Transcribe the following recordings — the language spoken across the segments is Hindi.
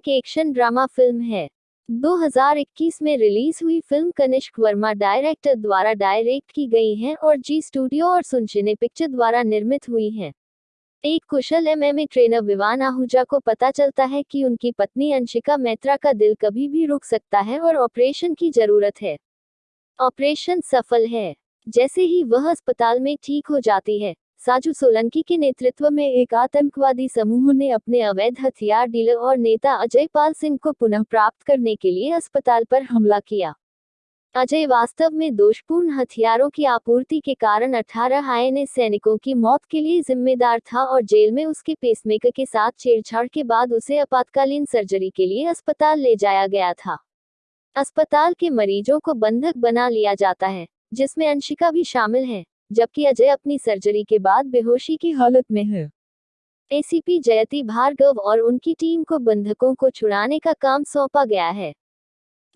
सनक एक्शन ड्रामा फ़िल्म है। 2021 में रिलीज़ हुई फ़िल्म कनिष्क वर्मा डायरेक्टर द्वारा डायरेक्ट की गई है और जी स्टूडियो और सुनशिने पिक्चर द्वारा निर्मित हुई है। एक कुशल एमएमए ट्रेनर विवान आहूजा को पता चलता है कि उनकी पत्नी अंशिका मैत्रा का दिल कभी भी रुक सकता है और ऑपरेशन की ज़रूरत है। ऑपरेशन सफल है। जैसे ही वह अस्पताल में ठीक हो जाती है साजू सोलंकी के नेतृत्व में एक आतंकवादी समूह ने अपने अवैध हथियार डीलर और नेता अजय पाल सिंह को पुनः प्राप्त करने के लिए अस्पताल पर हमला किया। अजय वास्तव में दोषपूर्ण हथियारों की आपूर्ति के कारण 18 आईएनएस सैनिकों की मौत के लिए जिम्मेदार था और जेल में उसके पेसमेकर के साथ छेड़छाड़ के बाद उसे आपातकालीन सर्जरी के लिए अस्पताल ले जाया गया था। अस्पताल के मरीजों को बंधक बना लिया जाता है, जिसमें अंशिका भी शामिल है। जबकि अजय अपनी सर्जरी के बाद बेहोशी की हालत में है। एसीपी जयती भार्गव और उनकी टीम को बंधकों को छुड़ाने का काम सौंपा गया है।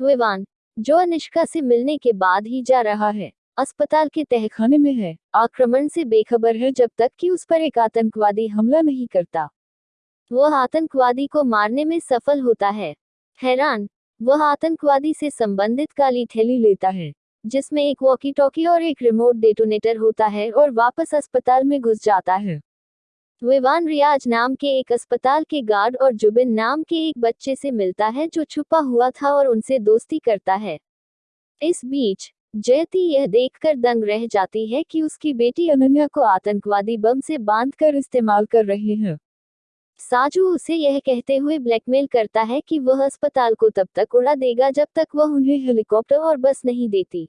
विवान, जो अनिष्का से मिलने के बाद ही जा रहा है, अस्पताल के तहखाने में है। आक्रमण से बेखबर है जब तक कि उस पर एक आतंकवादी हमला नहीं करता। वह आतंकवादी को मारने में सफल होता है। हैरान, वह आतंकवादी से संबंधित काली थैली लेता है। जिसमें एक वॉकी टॉकी और एक रिमोट डेटोनेटर होता है और वापस अस्पताल में घुस जाता है। विवान रियाज नाम के एक अस्पताल के गार्ड और जुबिन नाम के एक बच्चे से मिलता है जो छुपा हुआ था और उनसे दोस्ती करता है। इस बीच, जयती यह देखकर दंग रह जाती है कि उसकी बेटी अनन्या को आतंकवादी बम से बांधकर इस्तेमाल कर रहे हैं। साजू उसे यह कहते हुए ब्लैकमेल करता है कि वह अस्पताल को तब तक उड़ा देगा जब तक वह उन्हें हेलीकॉप्टर और बस नहीं देती।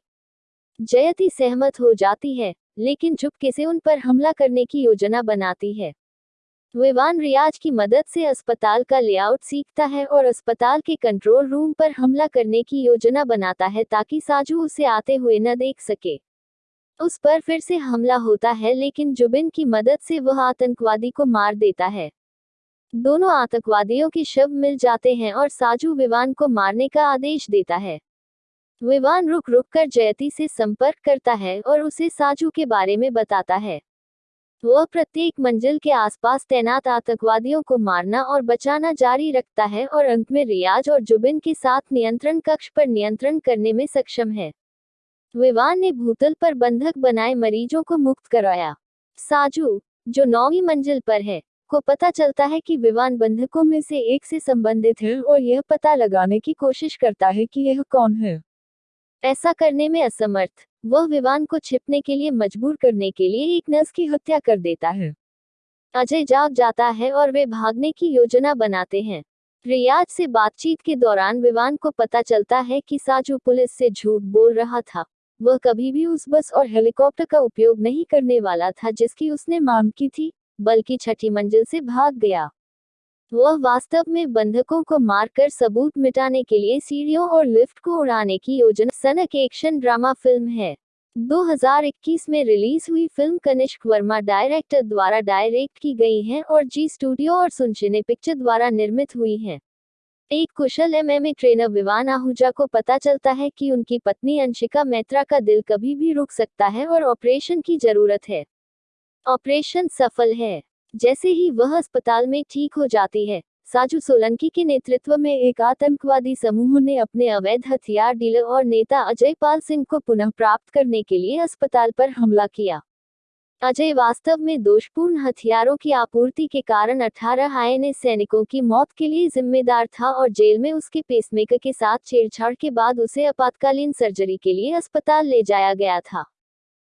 जयती सहमत हो जाती है, लेकिन चुपके से उन पर हमला करने की योजना बनाती है? विवान रियाज की मदद से अस्पताल का लेआउट सीखता है और अस्पताल के कंट्रोल रूम पर हमला करने की योजना बनाता है ताकि साजू उसे आते हुए न देख सके। उस पर फिर से हमला होता है, लेकिन जुबिन की मदद से वह आतंकवादी को मार देता है। दोनों आतंकवादियों के शव मिल जाते हैं और साजू विवान को मारने का आदेश देता है। विवान रुक रुक कर जयती से संपर्क करता है और उसे साजू के बारे में बताता है। वह प्रत्येक मंजिल के आसपास तैनात आतंकवादियों को मारना और बचाना जारी रखता है और अंत में रियाज और जुबिन के साथ नियंत्रण कक्ष पर नियंत्रण करने में सक्षम है। विवान ने भूतल पर बंधक बनाए मरीजों को मुक्त कराया। साजू, जो नौवीं मंजिल पर है, को पता चलता है कि विवान बंधकों में से एक से संबंधित है और यह पता लगाने की कोशिश करता है कि यह कौन है। ऐसा करने में असमर्थ। वह विवान को छिपने के लिए, मजबूर करने के लिए एक नर्स की हत्या कर देता है। अजय जाग जाता है और वे भागने की योजना बनाते हैं। रियाज से बातचीत के दौरान विवान को पता चलता है कि साजू पुलिस से झूठ बोल रहा था। वह कभी भी उस बस और हेलीकॉप्टर का उपयोग नहीं करने वाला था जिसकी उसने मांग की थी, बल्कि छठी मंजिल से भाग गया। वह वास्तव में बंधकों को मारकर सबूत मिटाने के लिए सीढ़ियों और लिफ्ट को उड़ाने की योजना सनक एक्शन ड्रामा फ़िल्म है। 2021 में रिलीज़ हुई फ़िल्म कनिष्क वर्मा डायरेक्टर द्वारा डायरेक्ट की गई है और जी स्टूडियो और सुनशिने पिक्चर द्वारा निर्मित हुई है। एक कुशल एमएमए ट्रेनर विवान आहूजा को पता चलता है कि उनकी पत्नी अंशिका मैत्रा का दिल कभी भी रुक सकता है और ऑपरेशन की ज़रूरत है। ऑपरेशन सफल है। जैसे ही वह अस्पताल में ठीक हो जाती है, साजू सोलंकी के नेतृत्व में एक आतंकवादी समूह ने अपने अवैध हथियार डीलर और नेता अजय पाल सिंह को पुनः प्राप्त करने के लिए अस्पताल पर हमला किया। अजय वास्तव में दोषपूर्ण हथियारों की आपूर्ति के कारण 18 आईएनएस सैनिकों की मौत के लिए जिम्मेदार था और जेल में उसके पेसमेकर के साथ छेड़छाड़ के बाद उसे आपातकालीन सर्जरी के लिए अस्पताल ले जाया गया था।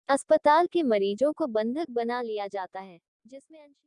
अस्पताल के मरीजों को बंधक बना लिया जाता है, जिसमें